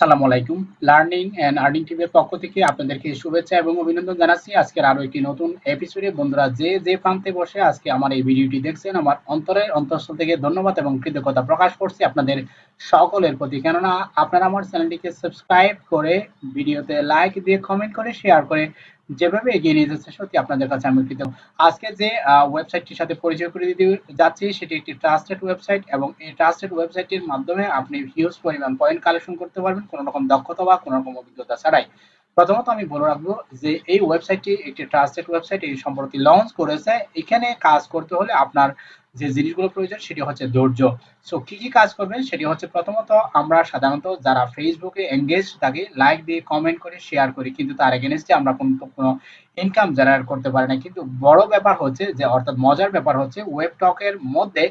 আসসালামু আলাইকুম। Learning and earning টিভির পক্ষ থেকে আপনাদেরকে শুভেচ্ছা এবং অভিনন্দন জানাচ্ছি। আজকের আরও একটি নতুন এপিসোডে বন্ধুরা, যে যে প্রান্তে বসে আজকে আমার এই ভিডিওটি দেখছেন, আমার অন্তরের অন্তঃস্থল থেকে ধন্যবাদ এবং কৃতজ্ঞতা প্রকাশ করছি আপনাদের সকলের প্রতি। কেননা, আপনারা আমার চ্যানেলটিকে সাবস্ক্রাইব করে ভিডিওতে লাইক দিয়ে কমেন্ট করে শেয়ার করে যেভাবে এগিয়ে নিয়ে যাচ্ছে, সত্যি আপনাদের কাছে আমি কৃতজ্ঞ। আজকে যে ওয়েবসাইটটির সাথে পরিচয় করে দিতে যাচ্ছি, সেটি একটি ট্রাস্টেড ওয়েবসাইট এবং এই ট্রাস্টেড ওয়েবসাইটটির মাধ্যমে আপনি হিউজ পরিমাণ পয়েন্ট কালেকশন করতে পারবেন, কোনো রকম দক্ষতা বা কোনো রকম অভিজ্ঞতা ছাড়াই। প্রথমত আমি বলে রাখব যে, এই ওয়েবসাইটটি একটি ট্রাস্টেড ওয়েবসাইট এই সম্প্রতি লঞ্চ করেছে। এখানে কাজ করতে হলে আপনার যে জিনিসগুলো প্রয়োজন সেটি হচ্ছে ধৈর্য। সো কি কি কাজ করবেন সেটি হচ্ছে প্রথমত আমরা সাধারণত যারা ফেসবুকে এঙ্গেজ থাকে লাইক দিয়ে কমেন্ট করে শেয়ার করি। কিন্তু তার এগেনস্টে আমরা কোনো কোনো ইনকাম জেনারেট করতে পারি না। কিন্তু বড় ব্যাপার হচ্ছে যে, অর্থাৎ মজার ব্যাপার হচ্ছে ওয়েব টকের মধ্যে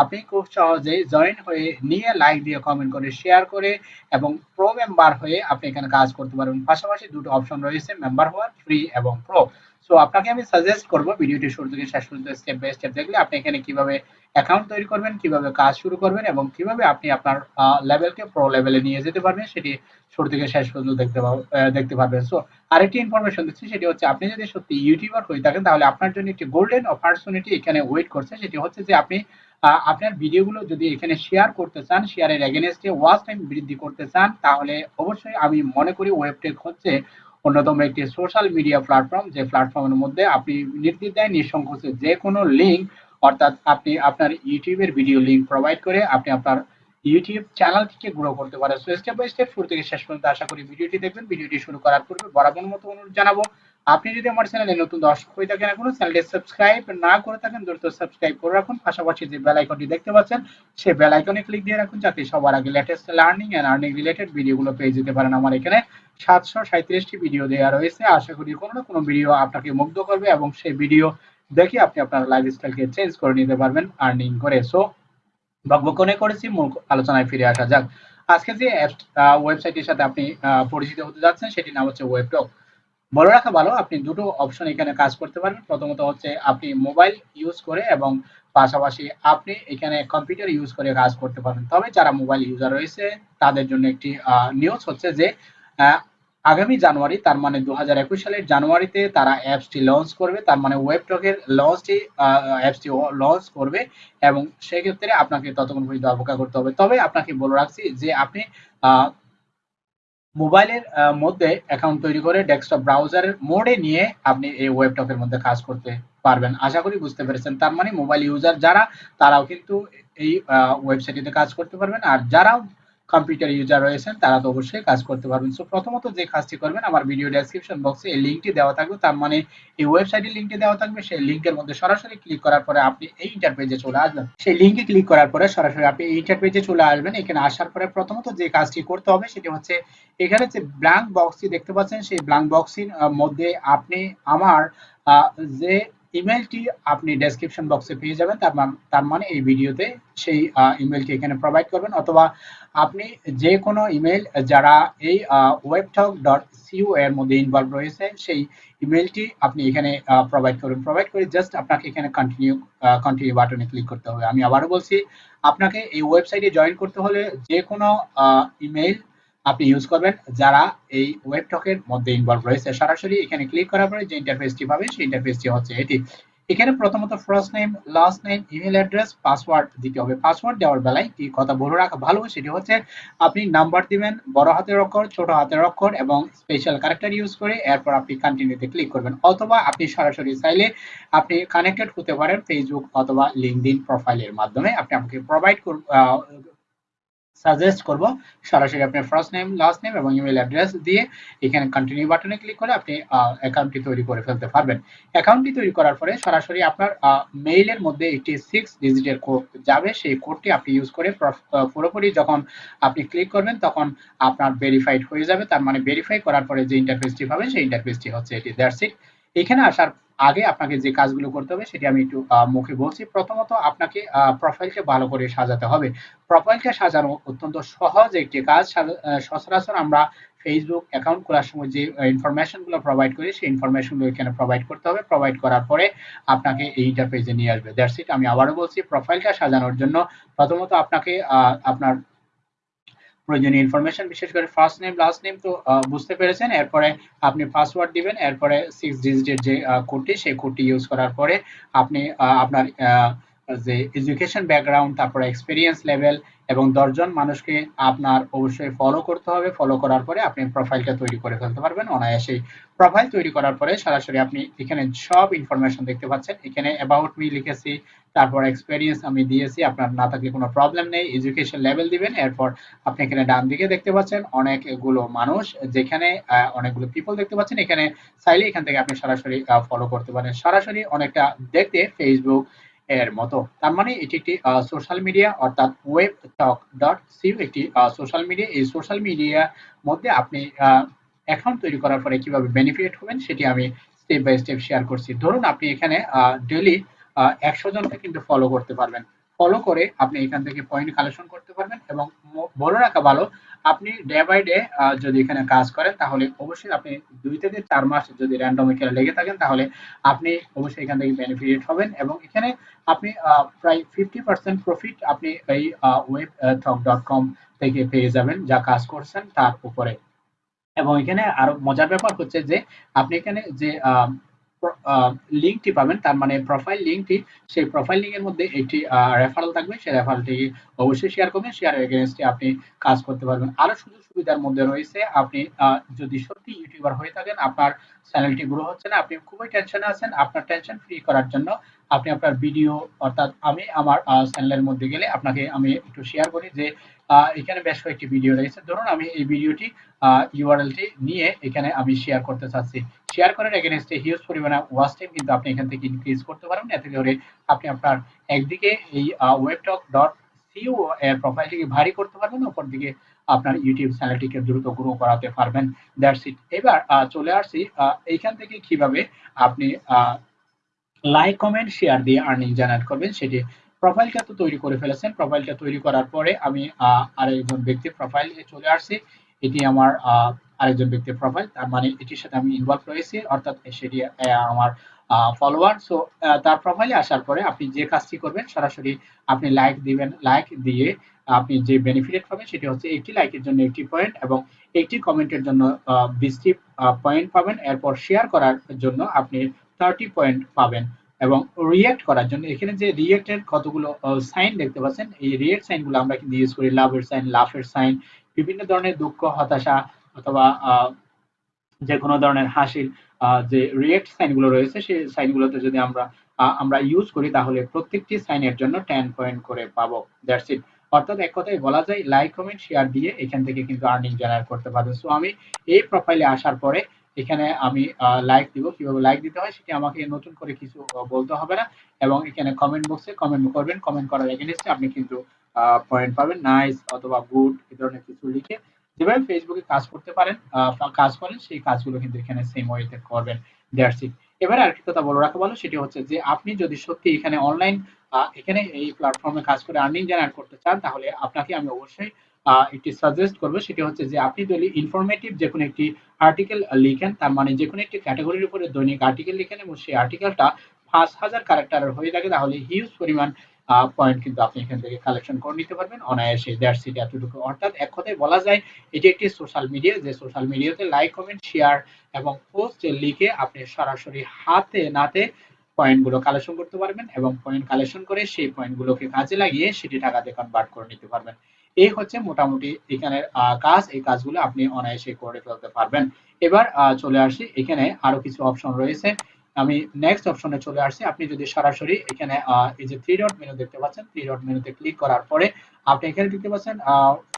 আপনি খুব সহজেই জয়েন হয়ে নিয়ে লাইক দিয়ে কমেন্ট করে শেয়ার করে এবং প্রো মেম্বার হয়ে আপনি এখানে কাজ করতে পারবেন। পাশাপাশি দুটো অপশন রয়েছে মেম্বার হওয়ার ফ্রি এবং প্রো সো আপনাকে আমি সাজেস্ট করব ভিডিওটি শুরু থেকে শেষ পর্যন্ত স্টেপ বাই স্টেপ দেখলে আপনি এখানে কীভাবে অ্যাকাউন্ট তৈরি করবেন, কীভাবে কাজ শুরু করবেন এবং কীভাবে আপনি আপনার লেভেলকে প্রো লেভেলে নিয়ে যেতে পারবেন, সেটি শুরু থেকে শেষ পর্যন্ত দেখতে দেখতে পারবেন। সো আরেকটি ইনফরমেশন দিচ্ছি, সেটি হচ্ছে আপনি যদি সত্যি ইউটিউবার হয়ে থাকেন, তাহলে আপনার জন্য একটি গোল্ডেন অপরচুনিটি এখানে ওয়েট করছে। সেটি হচ্ছে যে আপনি আপনার ভিডিওগুলো যদি এখানে শেয়ার করতে চান শেয়ারের এগেনস্টে ওয়াচ টাইম বৃদ্ধি করতে চান, তাহলে অবশ্যই আমি মনে করি ওয়েবটেক হচ্ছে অন্যতম একটি সোশ্যাল মিডিয়া প্ল্যাটফর্ম যে প্ল্যাটফর্মের মধ্যে আপনি নির্দ্বিধায় নিঃসংকোচে যে কোনো লিঙ্ক অর্থাৎ আপনি আপনার ইউটিউবের ভিডিও লিঙ্ক প্রোভাইড করে আপনি আপনার ইউটিউব চ্যানেলটিকে গ্রো করতে পারেন। সো স্টেপ বাই স্টেপ শুরু থেকে শেষ পর্যন্ত আশা করি ভিডিওটি দেখবেন। ভিডিওটি শুরু করার পূর্বে বরাবর মতো অনুরোধ জানাব, আপনি যদি আমার চ্যানেলে নতুন দর্শক হয়ে থাকেন এখনও চ্যানেলটি সাবস্ক্রাইব না করে থাকেন, দ্রুত সাবস্ক্রাইব করে রাখুন। পাশাপাশি যে বেল আইকনটি দেখতে পাচ্ছেন, সেই বেল আইকনে ক্লিক দিয়ে রাখুন, যাতে সবার আগে latest learning and earning related ভিডিওগুলো পেয়ে যেতে পারেন আমার এখানে। সাতশো সাঁত্রিশটি ভিডিও দেওয়া রয়েছে। আশা করি কোনো না কোনো ভিডিও আপনাকে মুগ্ধ করবে এবং সেই ভিডিও দেখে আপনি আপনার লাইফস্টাইলকে চেঞ্জ করে নিতে পারবেন আর্নিং করে। সো বকবকনে করেছি, মূল আলোচনায় ফিরে আসা যাক। আজকে যে ওয়েবসাইটের সাথে আপনি পরিচিত হতে যাচ্ছেন, সেটির নাম হচ্ছে ওয়েবটক বলে রাখা ভালো, আপনি দুটো অপশন এখানে কাজ করতে পারবেন প্রথমত হচ্ছে, আপনি মোবাইল ইউজ করে এবং পাশাপাশি আপনি এখানে কম্পিউটার ইউজ করে কাজ করতে পারবেন তবে যারা মোবাইল ইউজার রয়েছে, তাদের জন্য একটি নিউজ হচ্ছে যে আগামী জানুয়ারি, তার মানে দু সালের জানুয়ারিতে তারা অ্যাপসটি লঞ্চ করবে, তার মানে ওয়েবটকের লঞ্চটি অ্যাপসটি লঞ্চ করবে এবং সেক্ষেত্রে আপনাকে ততক্ষণ পর্যন্ত অপেক্ষা করতে হবে। তবে আপনাকে বলে রাখছি যে আপনি মোবাইলের মধ্যে অ্যাকাউন্ট তৈরি করে ডেস্কটপ ব্রাউজারের মোডে নিয়ে আপনি এই ওয়েবটকের মধ্যে কাজ করতে পারবেন। আশা করি বুঝতে পেরেছেন। তার মানে মোবাইল ইউজার যারা, তারাও কিন্তু এই ওয়েবসাইটটিতে কাজ করতে পারবেন। আর যারা কম্পিউটার ইউজার রয়েছেন, তারা তো অবশ্যই কাজ করতে পারবেন। সো প্রথমত যে কাজটি করবেন, আমার ভিডিও ডেসক্রিপশন বক্সে এই লিঙ্কটি দেওয়া থাকবে। তার মানে এই ওয়েবসাইটের লিঙ্কটি দেওয়া থাকবে। সেই লিঙ্কের মধ্যে সরাসরি ক্লিক করার পরে আপনি এই ইন্টারপেজে চলে আসবেন। সেই লিঙ্কে ক্লিক করার পরে সরাসরি আপনি এই ইন্টারপেজে চলে আসবেন। এখানে আসার পরে প্রথমত যে কাজটি করতে হবে, সেটি হচ্ছে এখানে যে ব্ল্যাঙ্ক বক্সটি দেখতে পাচ্ছেন, সেই ব্ল্যাঙ্ক বক্সটির মধ্যে আপনি আমার যে ইমেলটি আপনি ডেসক্রিপশন বক্সে পেয়ে যাবেন। তার তার মানে এই ভিডিওতে সেই ইমেলটি এখানে প্রোভাইড করবেন। অথবা আপনি যে কোনো ইমেল যারা এই ওয়েবটক ডট সিইউ এর মধ্যে ইনভলভ রয়েছে সেই ইমেলটি আপনি এখানে প্রোভাইড করুন। প্রোভাইড করে জাস্ট আপনাকে এখানে কন্টিনিউ কন্টিনিউ বাটনে ক্লিক করতে হবে। আমি আবারও বলছি, আপনাকে এই ওয়েবসাইটে জয়েন করতে হলে যে কোনো ইমেল আপনি ইউজ করবেন। যারা এই ওয়েবটকের মধ্যে ইনভলভ রয়েছে, সরাসরি এখানে ক্লিক করার পরে যে ইন্টারফেসটি পাবেন, সেই ইন্টারফেসটি হচ্ছে এটি। এখানে প্রথমত first name last name email address password দিতে হবে। পাসওয়ার্ড দেওয়ার বেলায় কি কথা বলে রাখা ভালো, সেটি হচ্ছে আপনি নাম্বার দিবেন, বড় হাতের অক্ষর, ছোট হাতের অক্ষর এবং স্পেশাল ক্যারেক্টার ইউজ করে এরপর আপনি কন্টিনিউতে ক্লিক করবেন। অথবা আপনি সরাসরি চাইলে আপনি কানেক্টেড হতে পারেন ফেসবুক অথবা লিঙ্কডিন প্রোফাইলের মাধ্যমে। আপনি আমাকে প্রোভাইড সাজেস্ট করব। সরাসরি আপনার ফার্স্ট নেম লাস্ট নেম এবং ইমেল অ্যাড্রেস দিয়ে এখানে কন্টিনিউ বাটনে ক্লিক করে আপনি অ্যাকাউন্টটি তৈরি করে ফেলতে পারবেন। অ্যাকাউন্টটি তৈরি করার পরে সরাসরি আপনার মেইলের মধ্যে একটি সিক্স ডিজিটের কোড যাবে। সেই কোডটি আপনি ইউজ করে পুরোপুরি যখন আপনি ক্লিক করবেন তখন আপনার ভেরিফাইড হয়ে যাবে। তার মানে ভেরিফাই করার পরে যে ইন্টারফেসটি পাবেন সেই ইন্টারফেসটি হচ্ছে এটি। দ্যাটস ইট এখানে আসার আগে আপনাকে যে কাজগুলো করতে হবে সেটি আমি একটু মুখে বলছি। প্রথমত আপনাকে প্রোফাইলকে ভালো করে সাজাতে হবে। প্রোফাইলকে সাজানো অত্যন্ত সহজ একটি কাজ। সচরাচর আমরা ফেসবুক অ্যাকাউন্ট খোলার সময় যে ইনফরমেশনগুলো প্রোভাইড করি, সেই ইনফরমেশনগুলো এখানে প্রোভাইড করতে হবে। প্রোভাইড করার পরে আপনাকে এই ইন্টারফেসে নিয়ে আসবে। দ্যাটস ইট আমি আবারও বলছি প্রোফাইলটা সাজানোর জন্য প্রথমত আপনাকে আপনার প্রয়োজনীয় ইনফরমেশন বিশেষ করে ফার্স্ট নেম লাস্ট নেম তো বুঝতে পেরেছেন। এরপরে আপনি পাসওয়ার্ড দিবেন, এরপরে সিক্স ডিজিটের যে কোডটি সেই কোডটি ইউজ করার পরে আপনি আপনার যে এডুকেশন ব্যাকগ্রাউন্ড তারপরে এক্সপিরিয়েন্স লেভেল এবং দশজন মানুষকে আপনার অবশ্যই ফলো করতে হবে। ফলো করার পরে আপনি প্রোফাইলটা তৈরি করে ফেলতে পারবেন। অনায়াসেই প্রোফাইল তৈরি করার পরে সরাসরি আপনি এখানে সব ইনফরমেশন দেখতে পাচ্ছেন। এখানে অ্যাবাউট মি লিখেছি, তারপর এক্সপিরিয়েন্স আমি দিয়েছি, আপনার না থাকলে কোনো প্রবলেম নেই। এডুকেশন লেভেল দিবেন, এরপর আপনি এখানে ডান দিকে দেখতে পাচ্ছেন অনেকগুলো মানুষ, যেখানে অনেকগুলো পিপল দেখতে পাচ্ছেন। এখানে চাইলে এখান থেকে আপনি সরাসরি ফলো করতে পারেন। সরাসরি অনেকটা দেখতে ফেসবুক এর মতো। তার মানে এটি একটি সোশ্যাল মিডিয়া অর্থাৎ ওয়েব টক ডট সিউ একটি সোশ্যাল মিডিয়া এই সোশ্যাল মিডিয়ার মধ্যে আপনি অ্যাকাউন্ট তৈরি করার পরে কীভাবে বেনিফিট হবেন সেটি আমি স্টেপ বাই স্টেপ শেয়ার করছি। ধরুন আপনি এখানে ডেলি একশো জনকে কিন্তু ফলো করতে পারবেন। ফলো করে আপনি এখান থেকে পয়েন্ট কালেকশন করতে পারবেন এবং বলে রাখা ভালো আপনি ডে বাই ডে যদি এখানে কাজ করেন, তাহলে অবশ্যই আপনি দুই থেকে চার মাস যদি র্যান্ডম এখানে লেগে থাকেন, তাহলে আপনি অবশ্যই এখান থেকে বেনিফিট হবেন এবং এখানে আপনি প্রায় ফিফটি পার্সেন্ট প্রফিট আপনি এই ওয়েব থক ডট কম থেকে পেয়ে যাবেন যা কাজ করছেন তার উপরে। এবং এখানে আরও মজার ব্যাপার হচ্ছে যে, আপনি এখানে যে লিঙ্কটি পাবেন। তার মানে প্রোফাইল লিঙ্কটি সেই প্রোফাইল লিঙ্কের মধ্যে একটি রেফারেল থাকবে। সেই রেফারেলটি অবশ্যই শেয়ার করবেন। শেয়ার এগেনস্টে আপনি কাজ করতে পারবেন। আরও সুযোগ সুবিধার মধ্যে রয়েছে, আপনি যদি সত্যি ইউটিউবার হয়ে থাকেন, আপনার চ্যানেলটি গ্রো হচ্ছে না, আপনি খুবই টেনশনে আছেন, আপনার টেনশন ফ্রি করার জন্য আপনি আপনার ভিডিও অর্থাৎ আমি আমার চ্যানেলের মধ্যে গেলে আপনাকে আমি একটু শেয়ার করি যে এখানে বেশ কয়েকটি ভিডিও রয়েছে। ধরুন, আমি এই ভিডিওটি ইউআরএলটি নিয়ে এখানে আমি শেয়ার করতে চাচ্ছি। শেয়ার করার এগেনস্টে হিউজ পরিমাণে ওয়াচ টাইম কিন্তু আপনি এখান থেকে ইনক্রিজ করতে পারবেন এতে করে আপনি আপনার একদিকে এই ওয়েবটক ডট সিও এর প্রোফাইলটিকে ভারী করতে পারবেন অপর দিকে আপনার ইউটিউব চ্যানেলটিকে দ্রুত গ্রো করাতে পারবেন। দ্যাটস ইট এবার চলে আসছি এইখান থেকে কীভাবে আপনি লাইক কমেন্ট শেয়ার দিয়ে আর্নিং জেনারেট করবেন, সেটি প্রোফাইলটা তো তৈরি করে ফেলেছেন। প্রোফাইলটা তৈরি করার পরে আমি আরেকজন ব্যক্তির প্রোফাইল চলে আসছি। এটি আমার আরেকজন ব্যক্তির প্রোফাইল তার মানে এটির সাথে আমি ইনভলভ রয়েছি, অর্থাৎ সেটি আমার ফলোয়ার সো তার প্রোফাইলে আসার পরে আপনি যে কাজটি করবেন, সরাসরি আপনি লাইক দিবেন লাইক দিয়ে আপনি যে বেনিফিট পাবেন সেটি হচ্ছে একটি লাইকের জন্য একটি পয়েন্ট এবং একটি কমেন্টের জন্য বিশটি পয়েন্ট পাবেন। এরপর শেয়ার করার জন্য আপনি থার্টি পয়েন্ট পাবেন। এবং রিয়েক্ট করার জন্য এখানে যে রিয়েক্টের কতগুলো সাইন দেখতে পাচ্ছেন, এই রিয়েক্ট সাইনগুলো আমরা কিন্তু ইউজ করি। লাভের সাইন লাফের সাইন বিভিন্ন ধরনের দুঃখ, হতাশা অথবা যে কোনো ধরনের হাসির যে রিয়েক্ট সাইনগুলো রয়েছে, সেই সাইনগুলোতে যদি আমরা আমরা ইউজ করি, তাহলে প্রত্যেকটি সাইনের জন্য টেন পয়েন্ট করে পাবো। দ্যাটস ইট অর্থাৎ এক কথায় বলা যায় লাইক কমেন্ট শেয়ার দিয়ে এখান থেকে কিন্তু আর্নিং জেনারেট করতে পারবেন। সো আমি এই প্রোফাইলে আসার পরে এখানে আমি লাইক দিব। কীভাবে লাইক দিতে হয় সেটি আমাকে নতুন করে কিছু বলতে হবে না। এবং এখানে কমেন্ট বক্সে কমেন্ট করবেন। কমেন্ট করার এগেনস্টে আপনি কিন্তু পয়েন্ট পাবেন। নাইস অথবা গুড এই ধরনের কিছু লিখে যেভাবে ফেসবুকে কাজ করতে পারেন কাজ করেন, সেই কাজগুলো কিন্তু এখানে সেম ওয়েতে করবেন। দ্যাটস ইট এবারে আরেকটি কথা বলে রাখা ভালো সেটি হচ্ছে যে আপনি যদি সত্যি এখানে অনলাইন এখানে এই প্ল্যাটফর্মে কাজ করে আর্নিং জেনারেট করতে চান, তাহলে আপনাকে আমি অবশ্যই একটি সাজেস্ট করব সেটি হচ্ছে যে আপনি যদি ইনফরমেটিভ যে কোনো একটি আর্টিকেল লিখেন, তার মানে যে কোনো একটি ক্যাটাগরির উপরে দৈনিক আর্টিকেল লিখেন এবং সেই আর্টিকেলটা পাঁচ হাজার ক্যারেক্টারের হয়ে থাকে, তাহলে হিউজ পরিমাণ পয়েন্ট কিন্তু আপনি এখান থেকে কালেকশন করে নিতে পারবেন। অনায়াসে দ্যাটস ইট এতটুকু। অর্থাৎ এক কথায় বলা যায়, এটি একটি সোশ্যাল মিডিয়া যে সোশ্যাল মিডিয়াতে লাইক কমেন্ট শেয়ার এবং পোস্ট লিখে আপনি সরাসরি হাতে নাতে পয়েন্টগুলো কালেকশন করতে পারবেন এবং পয়েন্ট কালেকশন করে সেই পয়েন্টগুলোকে কাজে লাগিয়ে সেটি টাকাতে কনভার্ট করে নিতে পারবেন। এই হচ্ছে মোটামুটি এখানের কাজ। এই কাজগুলো আপনি অনায়াসে করে ফেলতে পারবেন। এবার চলে আসি। এখানে আরও কিছু অপশন রয়েছে। আমি নেক্সট অপশনে চলে আসছি। আপনি যদি সরাসরি এখানে এই যে থ্রি ডট মেনু দেখতে পাচ্ছেন থ্রি ডট মেনুতে ক্লিক করার পরে আপনি এখানে দেখতে পাচ্ছেন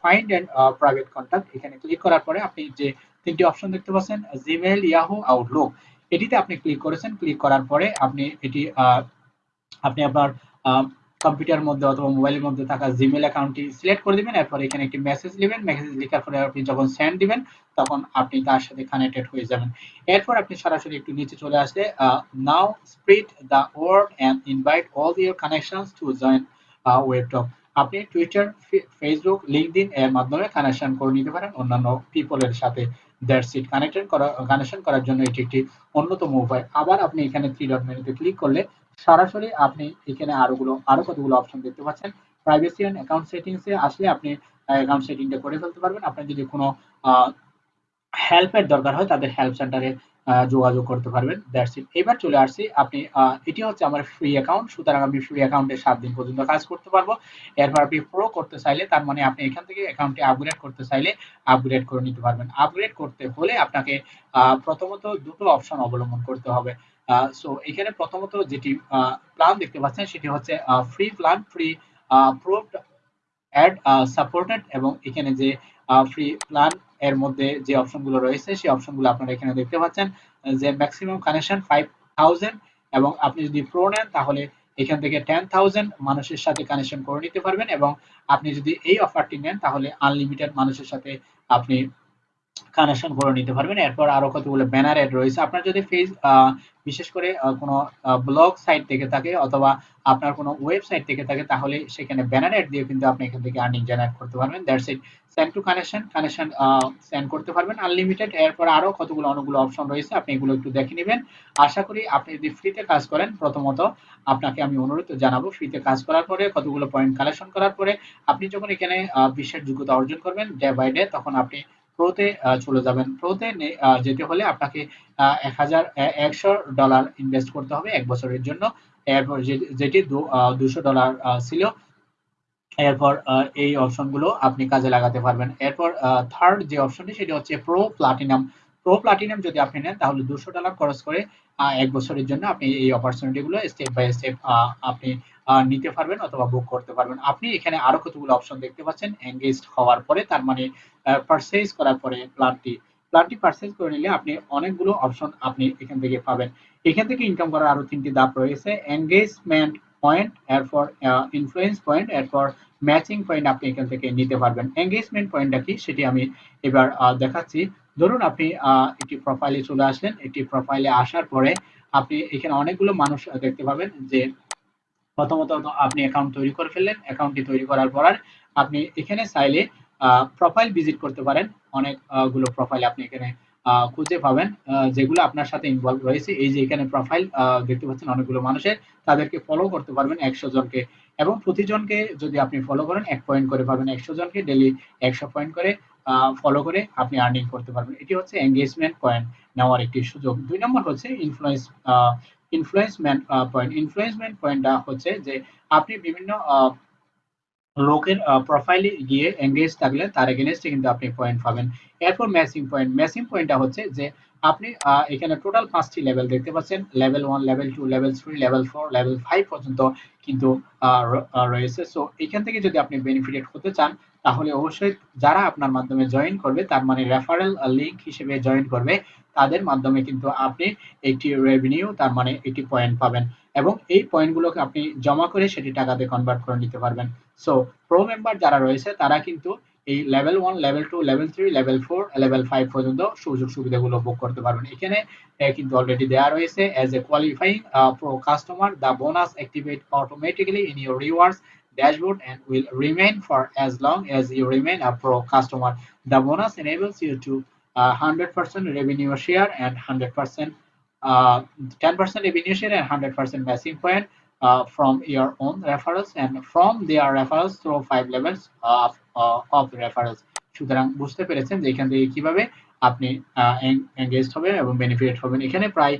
ফাইন্ড এন্ড প্রাইভেট কন্ট্যাক্ট এখানে ক্লিক করার পরে আপনি যে তিনটি অপশন দেখতে পাচ্ছেন জিমেল ইয়াহু আউটলুক এটিতে আপনি ক্লিক করেছেন। ক্লিক করার পরে আপনি এটি আপনি আপনার কম্পিউটার মধ্যে অথবা মোবাইলের মধ্যে থাকা জিমেল অ্যাকাউন্টটি সিলেক্ট করে দিবেন, এরপর এখানে একটি মেসেজ দিবেন মেসেজ লেখার পরে আপনি যখন সেন্ড দিবেন, তখন আপনি তার সাথে কানেক্টেড হয়ে যাবেন। এরপর আপনি সরাসরি একটু নিচে চলে আসলে now spread the word and invite all your connections to join Webtalk আপনি টুইটার ফেসবুক লিঙ্কডিন এর মাধ্যমে কানেকশন করে নিতে পারেন। অন্যান্য পিপলের সাথে দ্যাটস ইট কানেক্টেড করা কানেকশন করার জন্য এটি একটি অন্যতম উপায়। আবার আপনি এখানে থ্রি ডট মেনুতে ক্লিক করলে সরাসরি আপনি এখানে আরোগুলো, আরও কতগুলো অপশন দেখতে পাচ্ছেন। প্রাইভেসি এন্ড অ্যাকাউন্ট সেটিংসে আসলে আপনি অ্যাকাউন্ট সেটিংটা করে ফেলতে পারবেন। আপনার যদি কোনো হেল্পের দরকার হয়, তাদের হেল্প সেন্টারে যোগাযোগ করতে পারবেন। দ্যাটস ইট এবার চলে আসছি আপনি এটি হচ্ছে আমার ফ্রি অ্যাকাউন্ট সুতরাং আমি ফ্রি অ্যাকাউন্টে সাত দিন পর্যন্ত কাজ করতে পারব। এরপর আপনি প্রো করতে চাইলে, তার মানে আপনি এখান থেকে অ্যাকাউন্টে আপগ্রেড করতে চাইলে আপগ্রেড করে নিতে পারবেন। আপগ্রেড করতে হলে আপনাকে প্রথমত দুটো অপশন অবলম্বন করতে হবে। সো এখানে প্রথমত যেটি প্ল্যান দেখতে পাচ্ছেন সেটি হচ্ছে free plan free proved ad supported এবং এখানে যে ফ্রি প্ল্যান এর মধ্যে যে অপশনগুলো রয়েছে সেই অপশনগুলো আপনারা এখানে দেখতে পাচ্ছেন, যে ম্যাক্সিমাম কানেকশন ফাইভ থাউজেন্ড এবং আপনি যদি প্রো নেন তাহলে এখান থেকে টেন থাউজেন্ড মানুষের সাথে কানেকশন করে নিতে পারবেন এবং আপনি যদি এই অফারটি নেন তাহলে আনলিমিটেড মানুষের সাথে আপনি কানেকশন করে নিতে পারবেন। এরপর আরও কতগুলো ব্যানার এড রয়েছে। আপনার যদি ফেস বিশেষ করে কোনো ব্লগ সাইট থেকে থাকে অথবা আপনার কোনো ওয়েবসাইট থেকে থাকে, তাহলে সেখানে ব্যানার এড দিয়ে কিন্তু আপনি এখান থেকে আর্নিং জেনারেট করতে পারবেন। That's it send to connection connection send করতে পারবেন। আনলিমিটেড এরপর আরও কতগুলো, অনেকগুলো অপশন রয়েছে। আপনি এগুলো একটু দেখে নেবেন। আশা করি আপনি যদি ফ্রিতে কাজ করেন, প্রথমত আপনাকে আমি অনুরোধ জানাব ফ্রিতে কাজ করার পরে, কতগুলো পয়েন্ট কালেকশন করার পরে, আপনি যখন এখানে বিশ্বের যোগ্যতা অর্জন করবেন ডে বাই ডে তখন আপনি প্রোতে চলে যাবেন। প্রোতে যেতে হলে আপনাকে এক হাজার একশো ডলার ইনভেস্ট করতে হবে এক বছরের জন্য। এরপর যেটি দুশো ডলার ছিল, এরপর এই অপশনগুলো আপনি কাজে লাগাতে পারবেন। এরপর থার্ড যে অপশনটি সেটি হচ্ছে প্রো প্লাটিনাম প্রো প্লাটিনাম যদি আপনি নেন, তাহলে দুশো ডলার খরচ করে এক বছরের জন্য আপনি এই অপরচুনিটিগুলো স্টেপ বাই স্টেপ আপনি নিতে পারবেন অথবা বুক করতে পারবেন। আপনি এখানে আরও কতগুলো অপশন দেখতে পাচ্ছেন? এঙ্গেজ হওয়ার পরে, তার মানে পারচেজ করার পরে প্ল্যানটি প্ল্যানটি পারচেজ করে নিলে আপনি অনেকগুলো অপশন আপনি এখান থেকে পাবেন। এখান থেকে ইনকাম করার আরও তিনটি ধাপ রয়েছে। এঙ্গেজমেন্ট পয়েন্ট এরপর ইনফ্লুয়েন্স পয়েন্ট এরপর ম্যাচিং পয়েন্ট আপনি এখান থেকে নিতে পারবেন। এঙ্গেজমেন্ট পয়েন্টটা কি? সেটি আমি এবার দেখাচ্ছি। ধরুন আপনি একটি প্রোফাইলে চলে আসলেন। একটি প্রোফাইলে আসার পরে আপনি এখানে অনেকগুলো মানুষ দেখতে পাবেন যে প্রথমত আপনি অ্যাকাউন্ট তৈরি করে ফেললেন অ্যাকাউন্টটি তৈরি করার পর আপনি এখানে চাইলে প্রোফাইল ভিজিট করতে পারেন। অনেকগুলো প্রোফাইল আপনি এখানে খুঁজে পাবেন যেগুলো আপনার সাথে ইনভলভ রয়েছে। এই যে এখানে প্রোফাইল দেখতে পাচ্ছেন অনেকগুলো মানুষের, তাদেরকে ফলো করতে পারবেন একশো জনকে। এবং প্রতিজনকে যদি আপনি ফলো করেন, এক পয়েন্ট করে পাবেন একশো জনকে। ডেলি একশো পয়েন্ট করে ফলো করে আপনি আর্নিং করতে পারবেন। এটি হচ্ছে এঙ্গেজমেন্ট পয়েন্ট নেওয়ার একটি সুযোগ। দুই নম্বর হচ্ছে ইনফ্লুয়েন্স ইনফ্লুয়েন্সমেন্ট পয়েন্ট ইনফ্লুয়েন্সমেন্ট পয়েন্টটা হচ্ছে যে আপনি বিভিন্ন লোকের প্রোফাইলে গিয়ে এঙ্গেজ থাকলে তার এগেনস্টে কিন্তু আপনি পয়েন্ট পাবেন। এরপর ম্যাচিং পয়েন্ট ম্যাচিং পয়েন্টটা হচ্ছে যে আপনি এখানে টোটাল পাঁচটি লেভেল দেখতে পাচ্ছেন। Level one level two level three level four level five পর্যন্ত কিন্তু রয়েছে। সো এখান থেকে যদি আপনি বেনিফিটেড হতে চান তাহলে অবশ্যই যারা আপনার মাধ্যমে জয়েন করবে, তার মানে রেফারেল লিঙ্ক হিসেবে জয়েন করবে, তাদের মাধ্যমে কিন্তু আপনি একটি রেভিনিউ তার মানে একটি পয়েন্ট পাবেন এবং এই পয়েন্টগুলোকে আপনি জমা করে সেটি টাকাতে কনভার্ট করে নিতে পারবেন। সো প্রো মেম্বার যারা রয়েছে, তারা কিন্তু এই level one level two level three level four level five পর্যন্ত সুযোগ সুবিধাগুলো বুক করতে পারবেন। এখানে কিন্তু অলরেডি দেওয়া রয়েছে as a qualifying pro customer the bonus activate automatically in your rewards dashboard and will remain for as long as you remain a pro customer. The bonus enables you to uh, 100% uh, revenue share and 100% uh, 10% revenue share and 100% matching point uh, from your own referrals and from their referrals through five levels of, uh, of referrals. সুতরাং বুঝতে পেরেছেন যে এখান থেকে কীভাবে আপনি engage হবেন এবং বেনিফিট হবেন এখানে প্রায়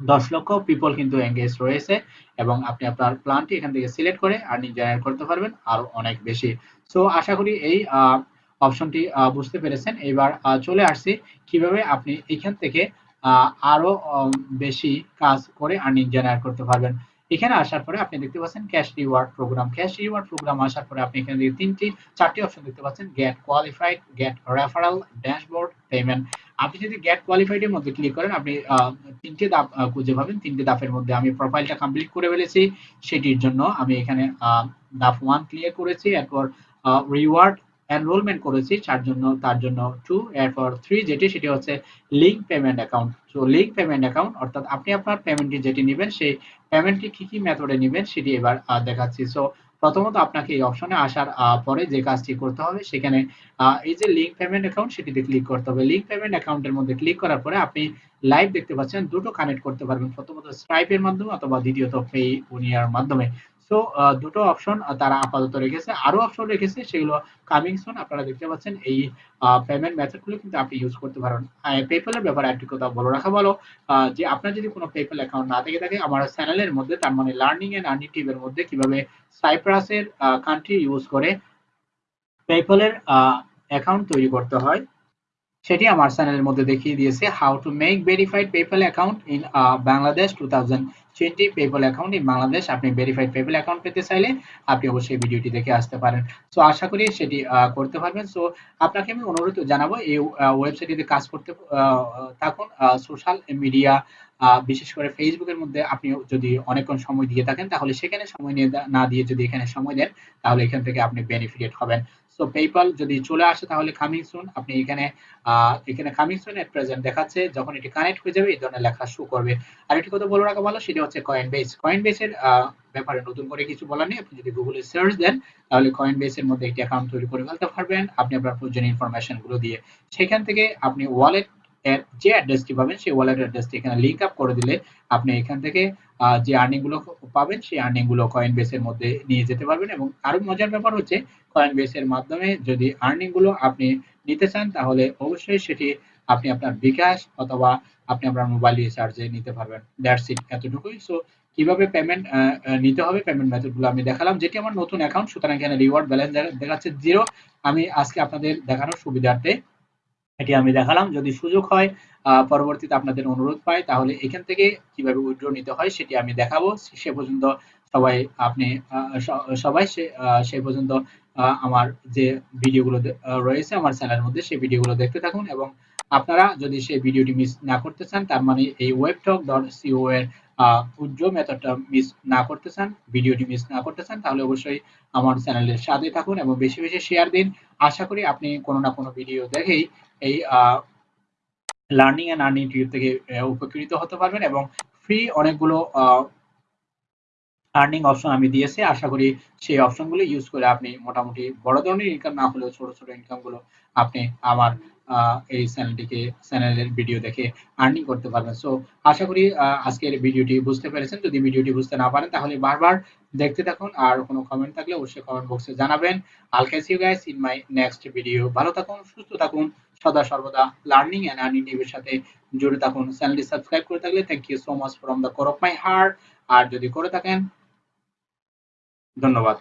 দশ লক্ষ পিপল কিন্তু এঙ্গেজ রয়েছে এবং আপনি আপনার প্ল্যানটি এখান থেকে সিলেক্ট করে আর্নিং জেনারেট করতে পারবেন আরও অনেক বেশি। সো আশা করি এই অপশনটি বুঝতে পেরেছেন। এবার চলে আসছি কীভাবে আপনি এখান থেকে আরও বেশি কাজ করে আর্নিং জেনারেট করতে পারবেন। এখানে আসার পরে আপনি দেখতে পাচ্ছেন cash reward program cash reward program আসার পরে আপনি এখানে তিনটি, চারটি অপশন দেখতে পাচ্ছেন get qualified get referral dashboard payment আপনি যদি গেট কোয়ালিফাইড এর মধ্যে ক্লিক করেন, আপনি তিনটে ধাপ খুঁজে পাবেন। তিনটে ধাপের মধ্যে আমি প্রোফাইলটা কমপ্লিট করে ফেলেছি। সেটির জন্য আমি এখানে ধাপ ওয়ান ক্লিয়ার করেছি। এরপর রিওয়ার্ড এনরোলমেন্ট করেছি তার জন্য তার জন্য টু এরপর থ্রি যেটি, সেটি হচ্ছে link payment account so link payment account অর্থাৎ আপনি আপনার পেমেন্টটি যেটি নেবেন, সেই পেমেন্টটি কি কি মেথডে নেবেন, সেটি এবার দেখাচ্ছি। সো প্রথমত আপনাকে এই অপশনে আসার পরে যে কাজটি করতে হবে, সেখানে এই যে লিঙ্ক পেমেন্ট অ্যাকাউন্ট সেটিতে ক্লিক করতে হবে। লিঙ্ক পেমেন্ট অ্যাকাউন্টের মধ্যে ক্লিক করার পরে আপনি লাইভ দেখতে পাচ্ছেন, দুটো কানেক্ট করতে পারবেন। প্রথমত স্ট্রাইপের মাধ্যমে অথবা দ্বিতীয়ত পে উনিয়ার মাধ্যমে। সো দুটো অপশন তারা আপাতত রেখেছে। আরও অপশন রেখেছে, সেগুলো কামিং সুন আপনারা দেখতে পাচ্ছেন। এই পেমেন্ট মেথডগুলো কিন্তু আপনি ইউজ করতে পারেন। পেপ্যালের ব্যাপারে একটি কথা বলে রাখা ভালো যে আপনার যদি কোনো পেপ্যাল অ্যাকাউন্ট না থেকে থাকে, আমার চ্যানেলের মধ্যে, তার মানে লার্নিং এন্ড আর্নিং টিভের মধ্যে কীভাবে সাইপ্রাসের কান্ট্রি ইউজ করে পেপ্যালের অ্যাকাউন্ট তৈরি করতে হয় সেটি আমার চ্যানেলের মধ্যে দেখিয়ে দিয়েছে how to make verified PayPal account in Bangladesh two thousand twenty PayPal account in Bangladesh আপনি ভেরিফাইড পেপ্যাল অ্যাকাউন্ট পেতে চাইলে আপনি অবশ্যই ভিডিওটি দেখে আসতে পারেন। সো আশা করি সেটি করতে পারবেন। সো আপনাকে আমি অনুরোধ জানাব, এই ওয়েবসাইটটিতে কাজ করতে থাকুন। সোশ্যাল মিডিয়া বিশেষ করে ফেসবুকের মধ্যে আপনি যদি অনেকক্ষণ সময় দিয়ে থাকেন, তাহলে সেখানে সময় নিয়ে, না দিয়ে যদি এখানে সময় দেন, তাহলে এখান থেকে আপনি বেনিফিটেড হবেন। সো পেপাল যদি চলে আসে তাহলে কামিং সুন আপনি এখানে এখানে কামিং সুন এট প্রেজেন্ট দেখাচ্ছে, যখন এটি কানেক্ট হয়ে যাবে, এই ধরনের লেখা শো করবে। আর একটি কথা বলে রাখা ভালো, সেটা হচ্ছে কয়েন বেস কয়েন বেসের ব্যাপারে নতুন করে কিছু বলার নেই, আপনি যদি গুগলে সার্চ দেন, তাহলে কয়েন বেসের মধ্যে একটি অ্যাকাউন্ট তৈরি করে ফেলতে পারবেন। আপনি আপনার প্রয়োজনীয় ইনফরমেশনগুলো দিয়ে। সেখান থেকে আপনি ওয়ালেট যে অ্যাড্রেসটি পাবেন, সেই ওয়ালেট অ্যাড্রেসটি এখানে লিংক আপ করে দিলে আপনি এখান থেকে যে আর্নিংগুলো পাবেন, সেই আর্নিংগুলো কয়েন বেসের মধ্যে নিয়ে যেতে পারবেন। এবং আরও মজার ব্যাপার হচ্ছে কয়েন বেসের মাধ্যমে যদি আর্নিংগুলো আপনি নিতে চান, তাহলে অবশ্যই সেটি আপনি আপনার বিকাশ অথবা আপনি আপনার মোবাইল রিচার্জে নিতে পারবেন। দ্যাটস ইট এতটুকুই। সো কীভাবে পেমেন্ট নিতে হবে পেমেন্ট মেথডগুলো আমি দেখালাম। যেটি আমার নতুন অ্যাকাউন্ট সুতরাং এখানে রিওয়ার্ড ব্যালেন্স দেখাচ্ছে জিরো আমি আজকে আপনাদের দেখানোর সুবিধার্থে এটি আমি দেখালাম। যদি সুযোগ হয় পরবর্তীতে আপনাদের অনুরোধ পাই, তাহলে এখান থেকে কীভাবে উইথড্র নিতে হয় সেটি আমি দেখাবো। সে পর্যন্ত সবাই আপনি সবাই সে পর্যন্ত আমার যে ভিডিওগুলো রয়েছে, আমার চ্যানেলের মধ্যে সেই ভিডিওগুলো দেখতে থাকুন এবং আপনারা যদি সেই ভিডিওটি মিস না করতে চান, তার মানে এই ওয়েবটক ডট সিও এর উজ্জ্ব মেথডটা মিস না করতে চান, ভিডিওটি মিস না করতে চান, তাহলে অবশ্যই আমার চ্যানেলের সাথে থাকুন এবং বেশি বেশি শেয়ার দিন। আশা করি আপনি কোনো না কোনো ভিডিও দেখেই এই লার্নিং এন্ড আর্নিং টিউব থেকে উপকৃত হতে পারবেন এবং ফ্রি অনেকগুলো আর্নিং অপশন আমি দিয়েছি। আশা করি সেই অপশনগুলো ইউজ করে আপনি মোটামুটি বড় ধরনের ইনকাম না হলেও ছোট ছোট ইনকামগুলো আপনি আমার এই চ্যানেলটিকে চ্যানেলের ভিডিও দেখে আর্নিং করতে পারবেন। সো আশা করি আজকের ভিডিওটি বুঝতে পেরেছেন। যদি ভিডিওটি বুঝতে না পারেন, তাহলে বারবার দেখতে থাকুন আর কোনো কমেন্ট থাকলে অবশ্যই কমেন্ট বক্সে জানাবেন। I'll catch you guys in my next video ভালো থাকুন, সুস্থ থাকুন, সদা সর্বদা লার্নিং এন্ড আর্নিং টিভির সাথে জুড়ে থাকুন। চ্যানেলটি সাবস্ক্রাইব করে থাকলে thank you so much from the core of my heart আর যদি করে থাকেন, ধন্যবাদ।